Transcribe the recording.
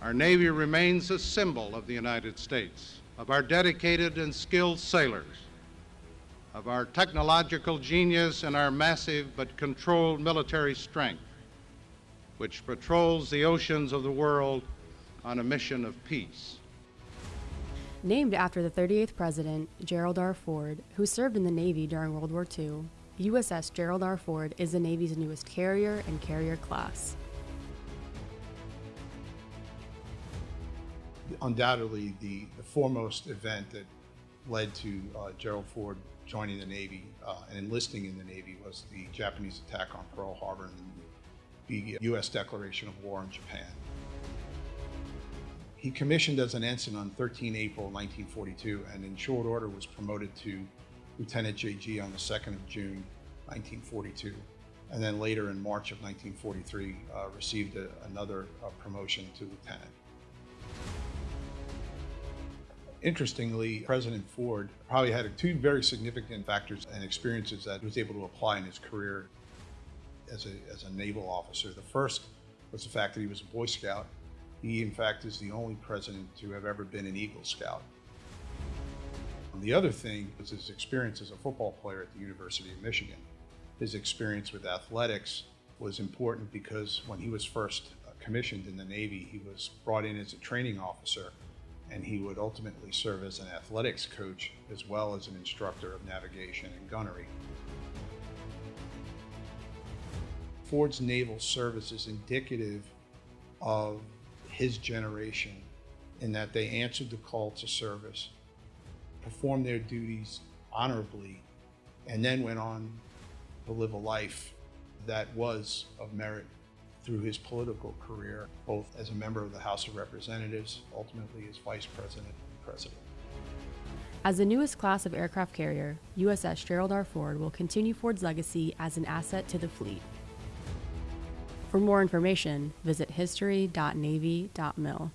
Our Navy remains a symbol of the United States, of our dedicated and skilled sailors, of our technological genius and our massive but controlled military strength, which patrols the oceans of the world on a mission of peace. Named after the 38th President, Gerald R. Ford, who served in the Navy during World War II, USS Gerald R. Ford is the Navy's newest carrier and carrier class. Undoubtedly, the, the foremost event that led to uh, Gerald Ford joining the Navy uh, and enlisting in the Navy was the Japanese attack on Pearl Harbor and the U.S. declaration of war on Japan. He commissioned as an ensign on 13 April 1942 and in short order was promoted to Lieutenant JG on the 2nd of June 1942. And then later in March of 1943 uh, received a, another uh, promotion to lieutenant. Interestingly, President Ford probably had two very significant factors and experiences that he was able to apply in his career as a, as a naval officer. The first was the fact that he was a Boy Scout. He, in fact, is the only president to have ever been an Eagle Scout. And the other thing was his experience as a football player at the University of Michigan. His experience with athletics was important because when he was first commissioned in the Navy, he was brought in as a training officer and he would ultimately serve as an athletics coach as well as an instructor of navigation and gunnery. Ford's naval service is indicative of his generation in that they answered the call to service, performed their duties honorably, and then went on to live a life that was of merit through his political career, both as a member of the House of Representatives, ultimately as vice president and president. As the newest class of aircraft carrier, USS Gerald R. Ford will continue Ford's legacy as an asset to the fleet. For more information, visit history.navy.mil.